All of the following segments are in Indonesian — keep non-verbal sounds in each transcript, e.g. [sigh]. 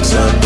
wakes up.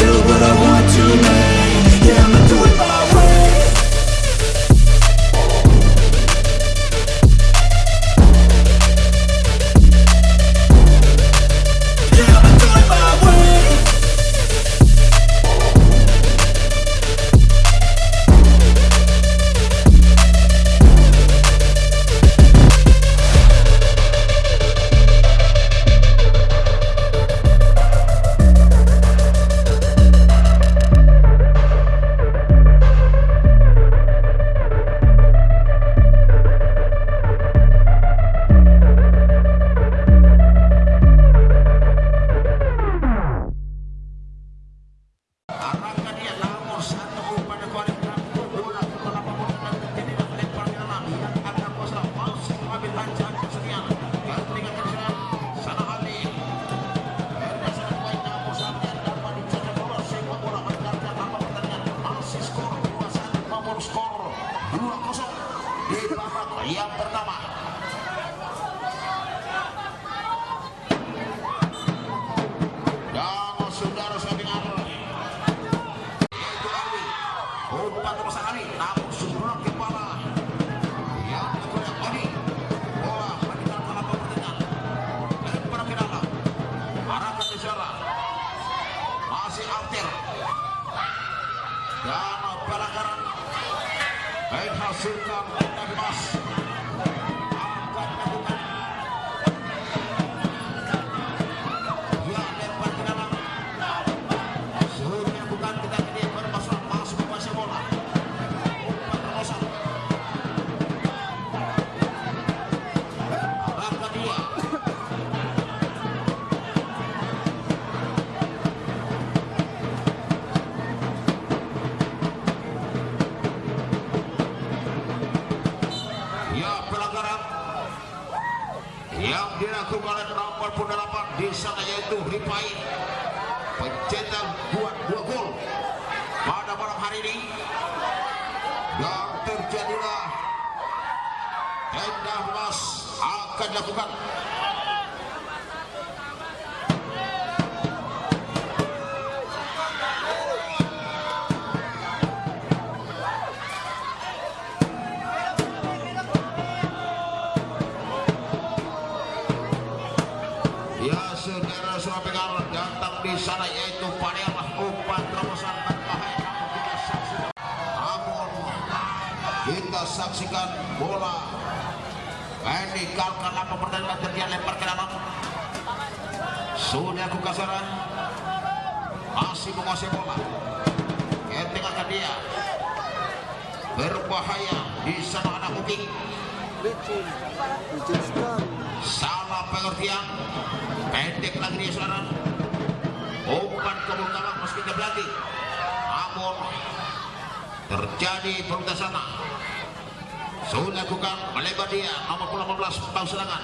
包食那个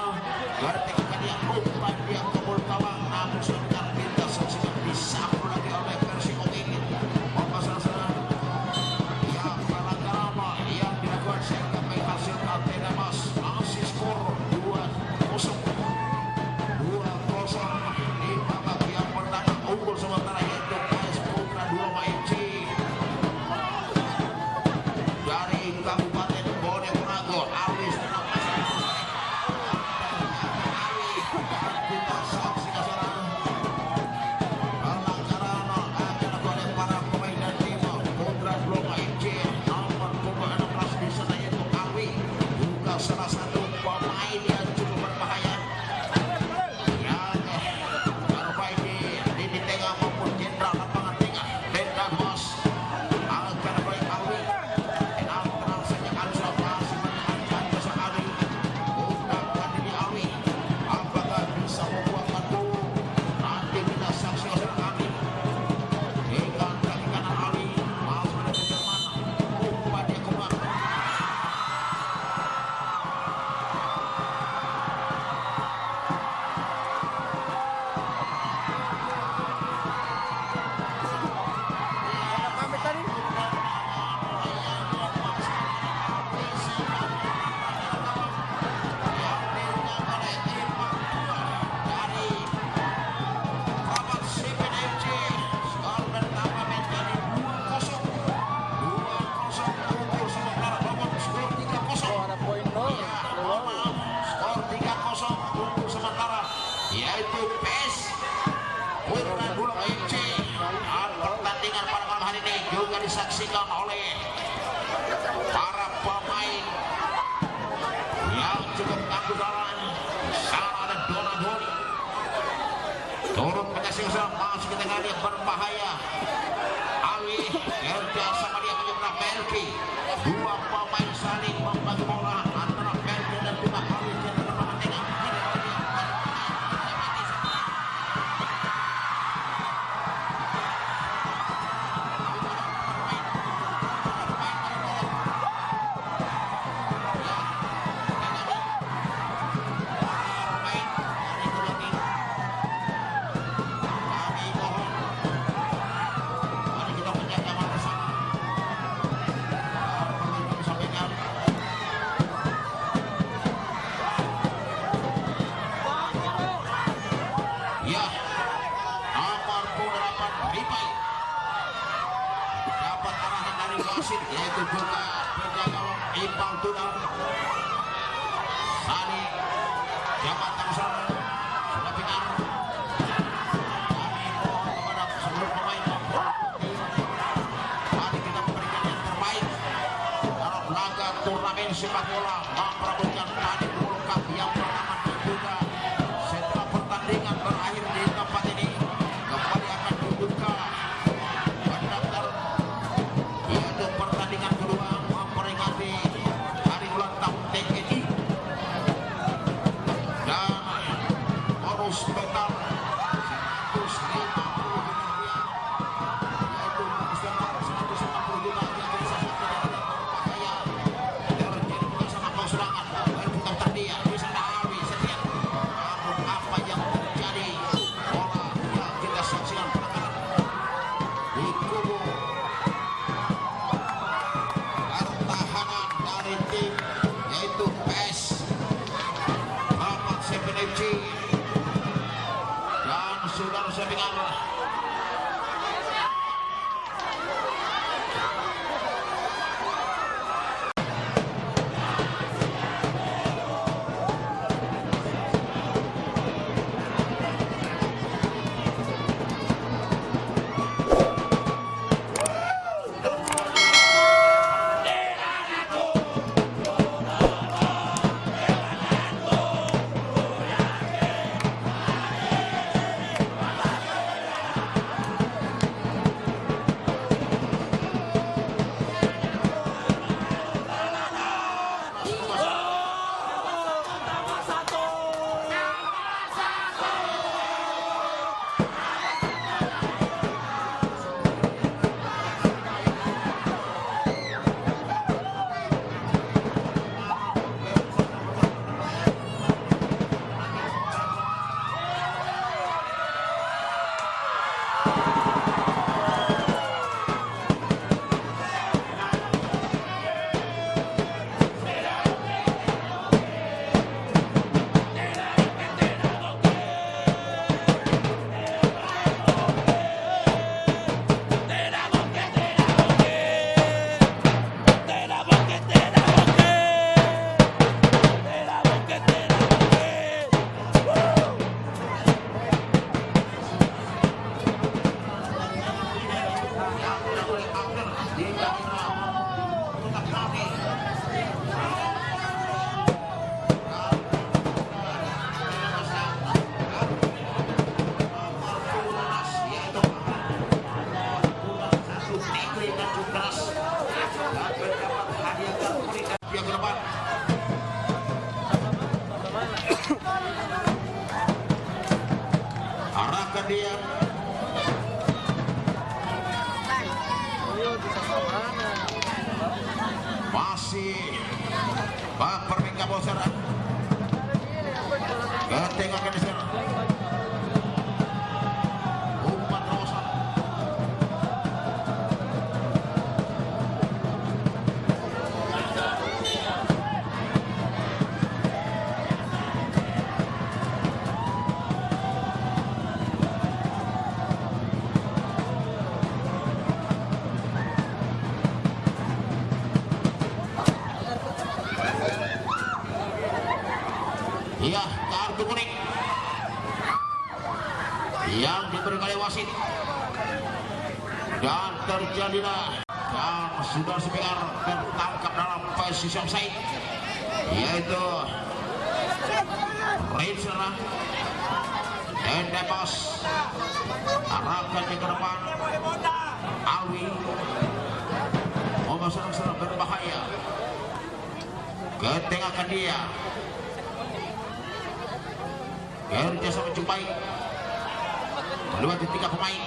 Ende bos arahkan ke depan. Alwi mau serang-serang berbahaya. Ketengahkan dia. Kerja sama menjumpai Kedua tiga pemain.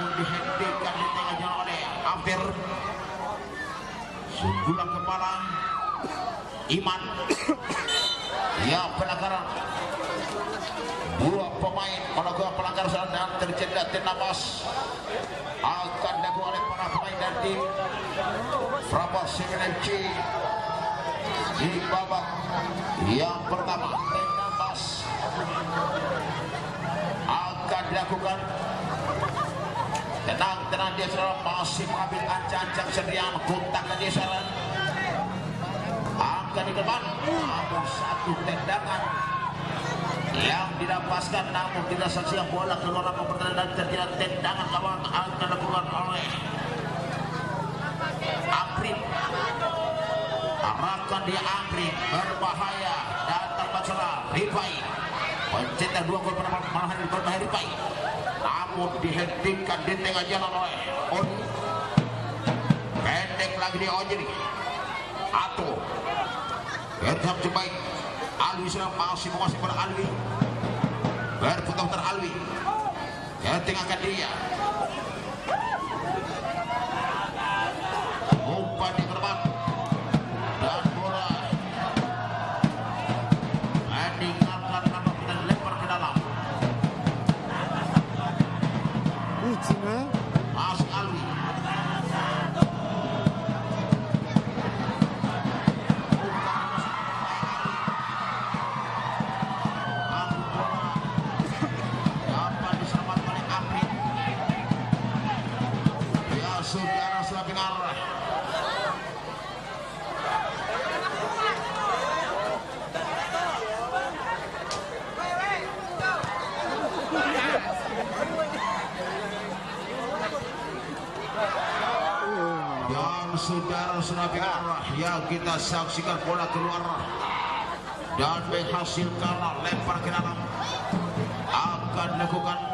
Namun dihentikan di tengah jalan oleh Ampir Sundulan kepala. Iman. [coughs] Ya pelanggaran pemain melakukan pelanggaran salah dan terjadi tindamas akan dilakukan oleh para pemain dari tim. Prabas di babak yang pertama tindamas akan dilakukan. Tenang tenang dia saudara masih mengambil ancang-ancang sediaan kontakkan dia saudara akan di depan. Satu tendangan yang didapaskan namun tidak saksikan bola keluar lapangan pertandingan dan terjadi tendangan gawang akan dilakukan oleh Aprin arahkan dia Aprin berbahaya. Datang Bacala Rifai. Pencetak dua gol pada malam hari berbahaya Rifai. Namun dihentikan di tengah jalan oleh Oni pendek lagi dia Ojiri. Ato Berham Jebaik Alwi sudah masih menguasai pada Alwi. Berputar-putar Alwi. Yang tengahkan dia kita saksikan bola keluar. Dan menghasilkan lempar ke dalam. Akan dilakukan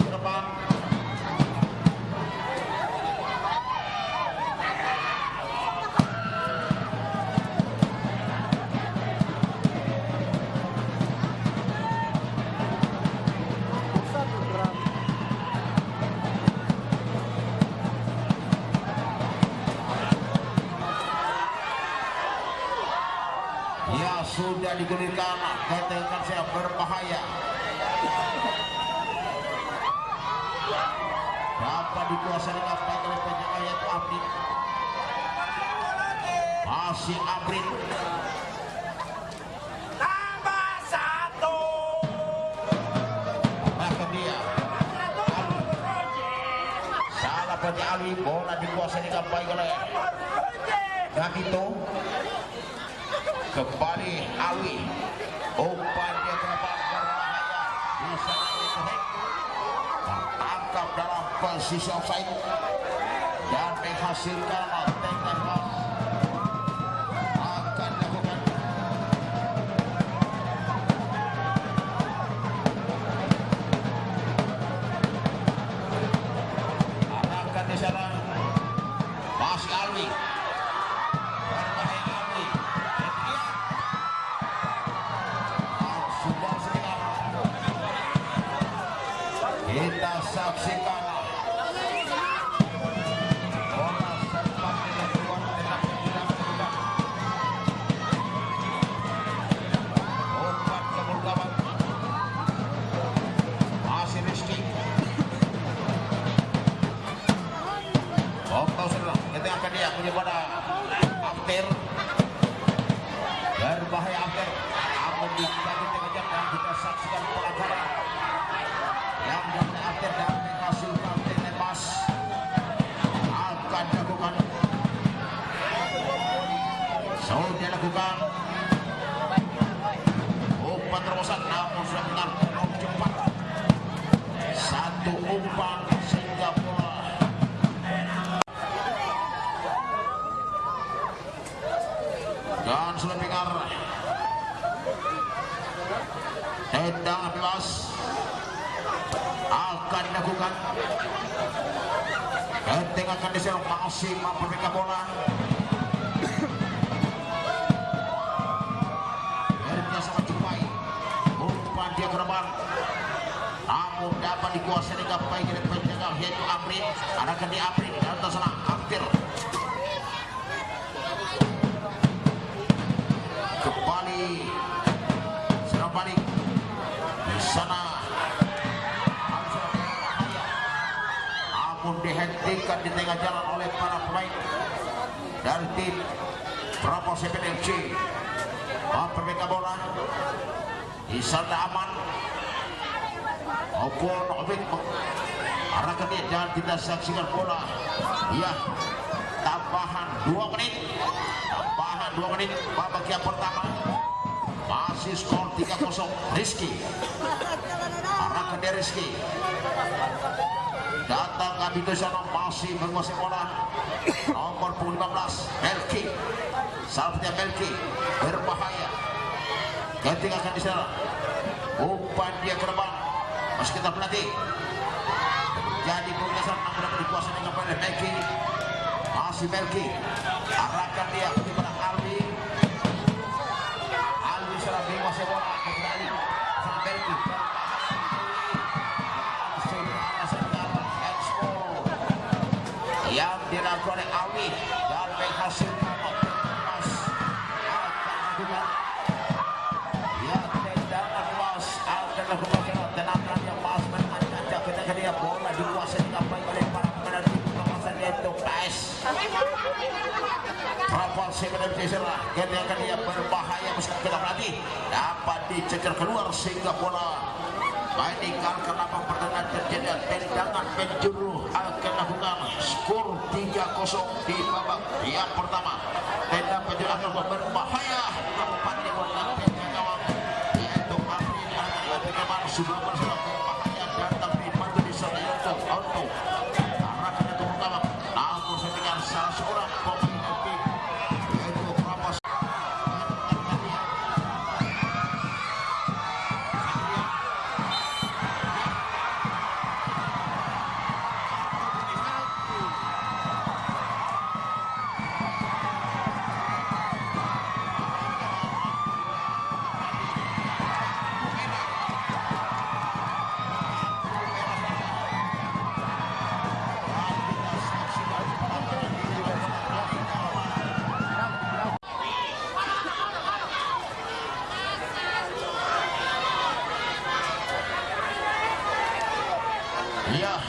ke depan salah pada Alwi bola dikuasai oleh kembali umpan dia depan berbahaya dalam posisi offside. Dan menghasilkan ini aku nyebut Amtir berbahaya Amtir Aku di satu tengah dan kita saksikan pelajaran. Yang dari Amtir dan hasil Amtir lepas akan dilakukan. Sudah lakukan. Umpan terobosan namun sudah menang. Cepat satu umpan. Akan dilakukan Genteng akan diserang masih mampu memegang bola Akhirnya sangat cukup umpan dia ke depan namun dapat dikuasai dengan baik oleh penjaga yaitu Amrin. Arahkan di Amrin dan sana hampir dihentikan di tengah jalan oleh para pemain. Dari tim Bravo 7 FC mempermegang bola. Di sana aman maupun Obik arahkan dia dan kita saksikan bola. Ya tambahan 2 menit. Tambahan 2 menit. Babak yang pertama. Masih skor 3-0 Rizky. Arahkan dia Rizky datang Abito Sono masih menguasai bola nomor 15 Melki. Salvatnya Melki berbahaya. Ketika akan diserang umpan dia ke depan. Masih kita pelatih. Jadi progresan namun dapat dikuasai dengan oleh Melki. Masih Melki. Arahkan dia kepada Alwi Alwi sudah menguasai bola kepada Ali sang Melki oleh Alwi dan emas akan juga ya tendangan luas. Akan lakukan tendangan yang pas menanjak ketika dia bola dikuasai dengan baik oleh para pemain tim kawasan yaitu PS Rafael Sebenarnya Tisera ketika dia berbahaya. Meskipun kita berhati dapat dicecar keluar sehingga bola meninggalkan lapang pertandingan terjadi tendangan penjuru lakukan skor 3-0 di babak yang pertama. Tendang penjuru akan berbahaya. Tempat di bola penjaga gawang yaitu Afrin Kemal 一样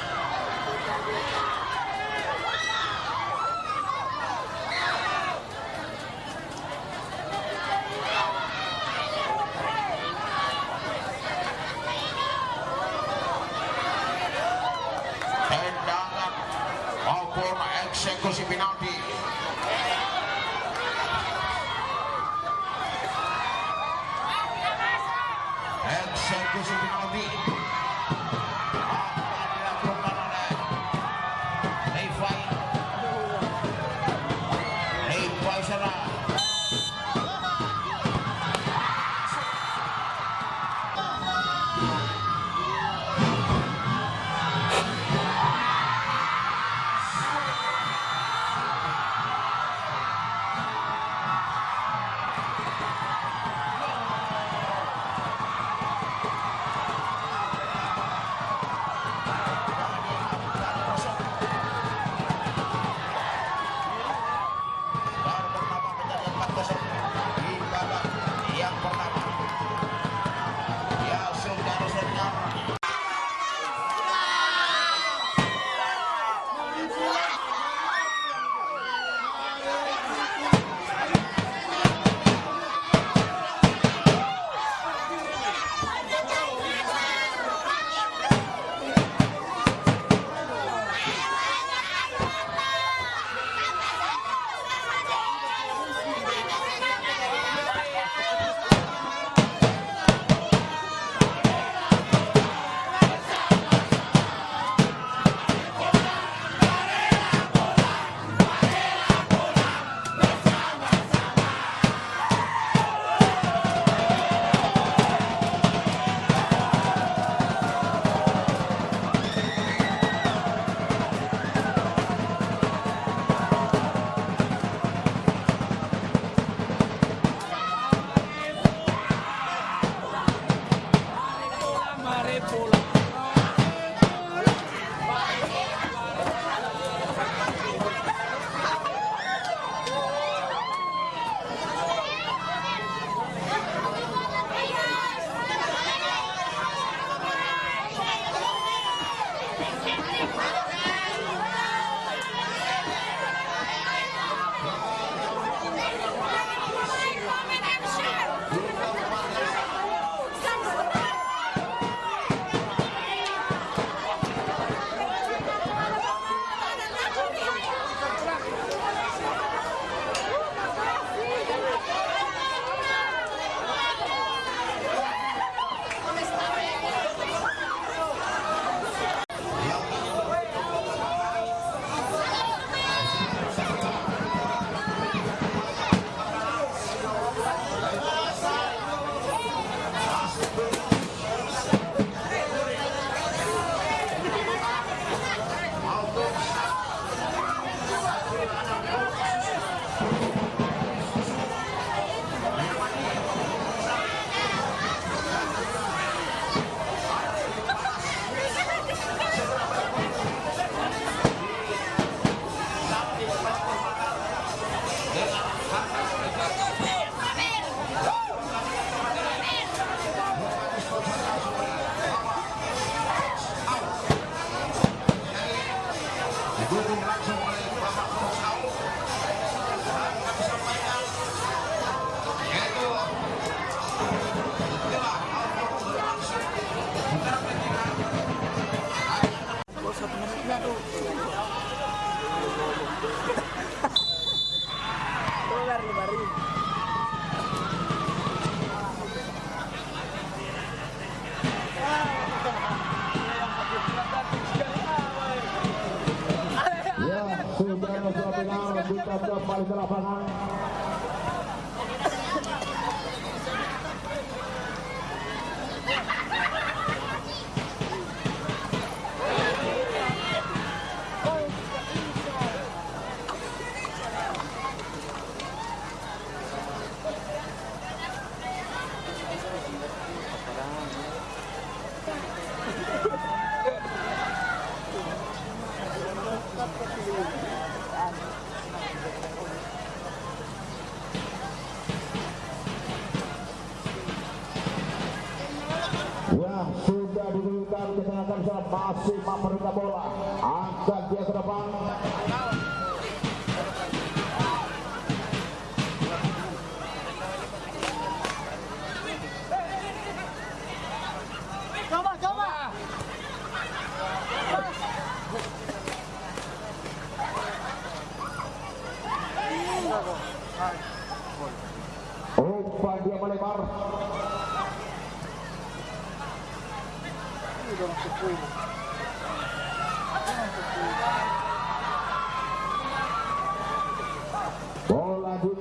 masih memerintah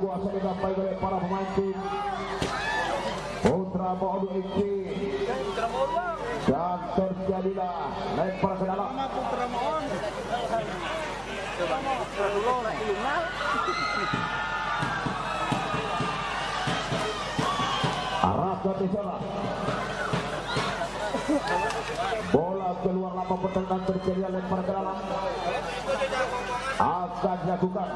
dikuasai didapat oleh para pemain tim. Putra Modu FC dan terjadilah lempar ke dalam. Arahkan di sana. Bola keluar lapang pertandingan terjadi lempar ke dalam. Akan dilakukan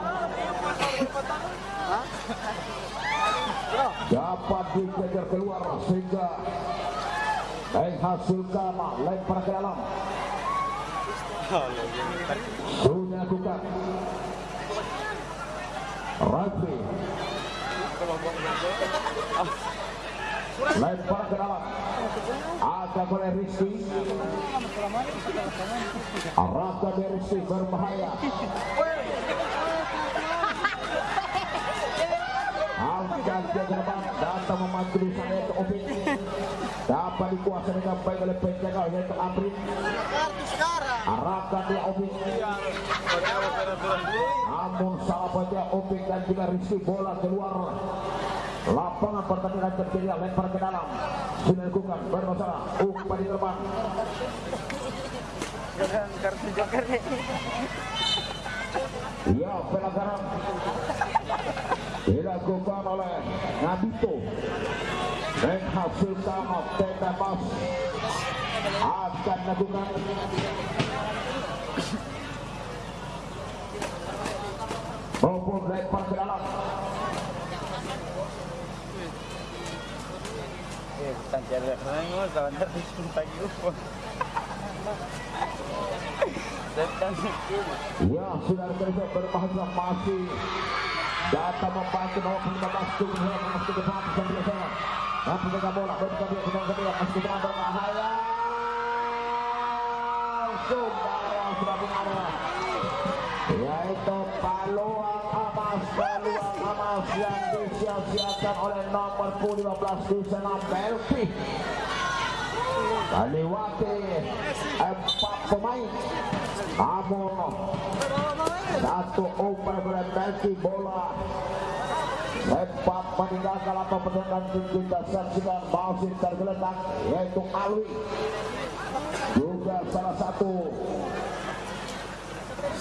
dapat dikejar keluar sehingga menghasilkan lempar ke dalam. Sudah dilakukan Rafi lempar ke dalam. Ada oleh Rizky. Arahkan dari Rizky berbahaya angkat dia ke depan datang di sana yaitu Opik dapat dikuasai dengan baik oleh penjaga yaitu sekarang. arahkan dia Opik namun salah baca Opik dan juga Rizky bola keluar. Lapangan pertandingan terjadi lempar ke dalam. Sudah dilakukan bermasalah. Umpan di depan Kartu joker nih. ya pelanggaran dilakukan oleh Nabito menghasilkan bebas akan dilakukan maupun lempar ke dalam Ya, sudah kerja berbahasa masih data membantu bahwa 15 tim yang masuk ke depan sambil sana. Dan penjaga bola berbuka dia sedang kedua masuk ke depan berbahaya. Sembarang sudah mengarah. Yaitu peluang emas, peluang emas yang disia-siakan oleh nomor 15 di sana Melvi. Lewati empat pemain namun satu umpan berhenti bola. Sempat meninggalkan atau pertandingan kita saksikan masih tergeletak yaitu Alwi. Juga salah satu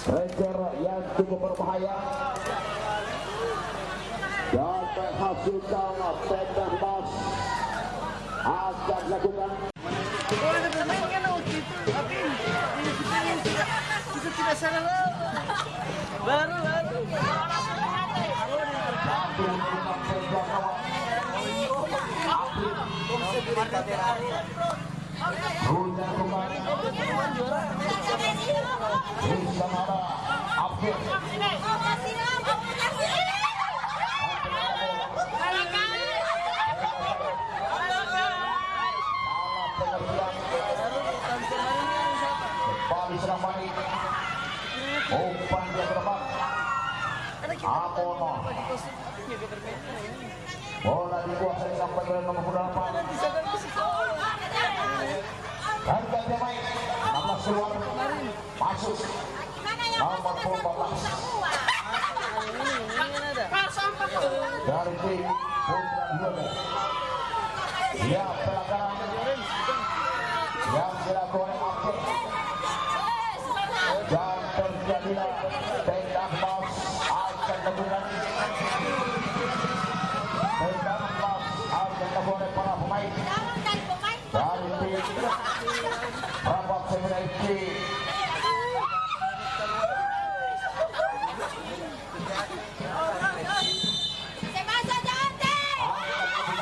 striker yang cukup berbahaya. Dan menghasilkan tendang mas akan dilakukan tidak salah. Baru baru di sana Afif kembali serang balik umpan dia ke depan Amono bola dikuasai sampai ke nomor 8 dan ganti main 16 keluar masuk nomor 14 ada. dari tim Putra Diogo. Ya, pelanggaran yang dilakukan oleh Apel dan terjadilah tendang mas akan lakukan tendang mas akan dilakukan oleh para pemain dari tim Rabak Semina FC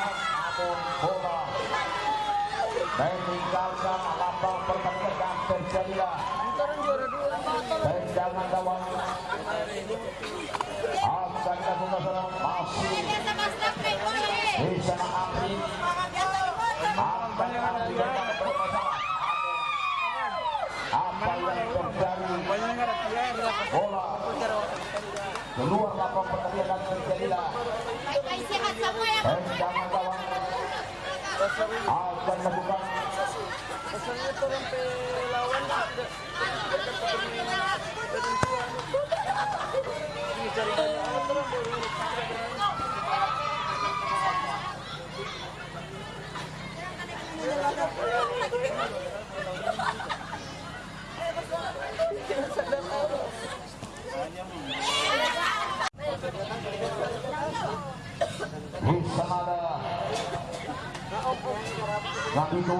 namun bola meninggalkan lapang pertandingan dan terjadilah Orang juara dua. tendangan gawang akan dilakukan seorang masih di sana Amri akan dilakukan bermasalah apa yang terjadi bola keluar lapang pertandingan dan terjadilah tendangan gawang akan dilakukan Pasalnya itu orang pelawan lah. Ini cari banyak amat orang baru. di sana ada yang itu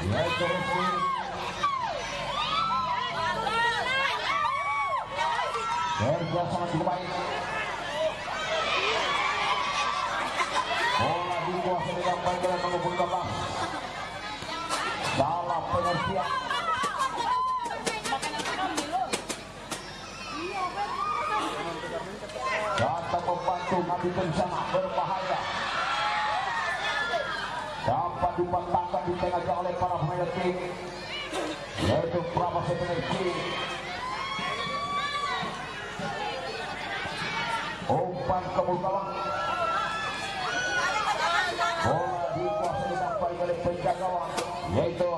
Yaitu Rizky Kerja sangat cukup baik. Bola dikuasai dengan baik oleh penghubung gabang Salah pengertian. Datang membantu Nabi bersama berbahaya dipatahkan di tengah oleh para pemain tim yaitu Prama Sebenarki umpan ke gawang bola dikuasai dengan baik oleh penjaga yaitu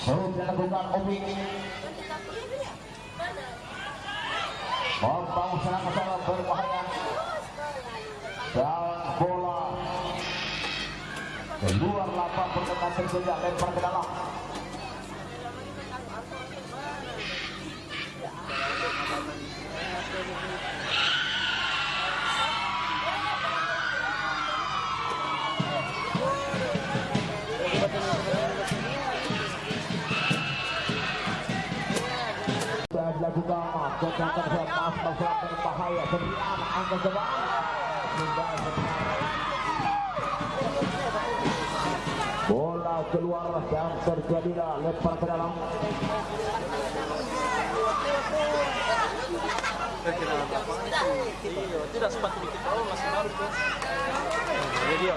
Serut dilakukan Obi Membangun serangan serangan berbahaya dan bola keluar lapang pertengah terjadi lempar ke dalam dilakukan bola keluar dan terjadilah lempar ke dalam Iya, tidak sempat dikit tahu masih baru tuh. Oh.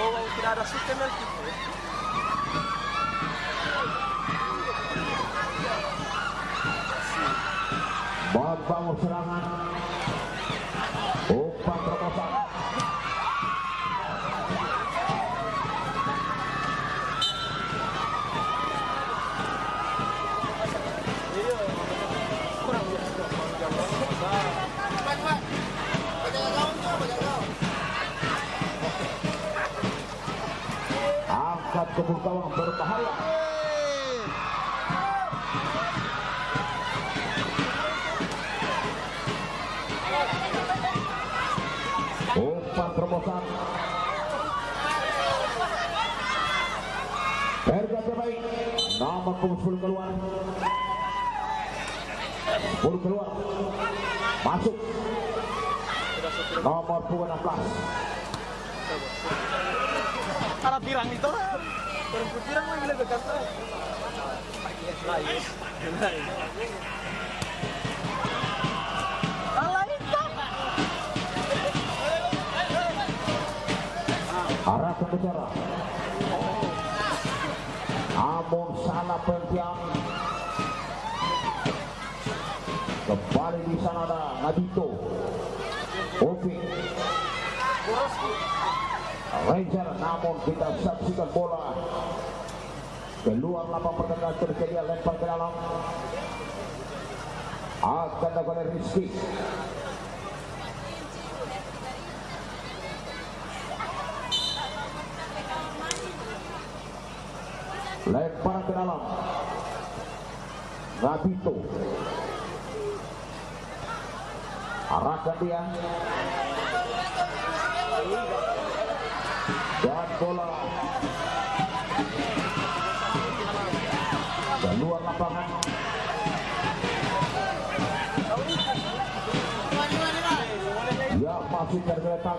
Oh, tidak ada. Membangun serangan. Umpan terobosan angkat ke gawang berbahaya terobosan Erga terbaik nama Kumpul keluar Bola keluar. Masuk. Nomor punggung 16. Para pirang itu kan. Perempuan pirang lagi lagi kata. Lain. Lain Arahkan bicara. Namun salah pentiang. Kembali di sana ada Nabito. Opi. Ranger namun kita saksikan bola keluar lapang pertandingan terjadi lempar ke dalam akan dilakukan Rizky lempar ke dalam. Nabito arahkan dia dan bola. Keluar lapangan. Ya masih tergeletak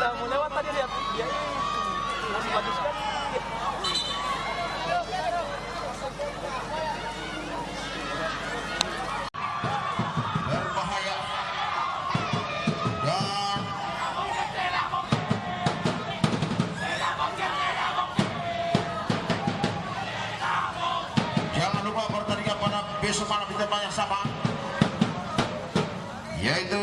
kita mau lewat tadi lihat. Masih bagus sekali. Yang sama yaitu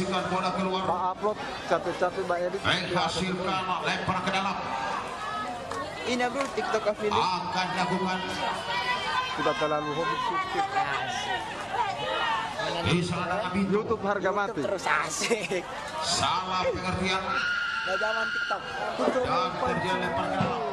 Saksikan bola keluar. Pak upload capek-capek Mbak Edi. Baik, eh, hasilkan lempar ke dalam. Ini bro TikTok affiliate. Akan lakukan. Sudah terlalu hobi syuting. Di sana kami YouTube harga YouTube mati. Terus asik. Salah pengertian. Gak zaman TikTok. Dan terjadi lempar ke dalam.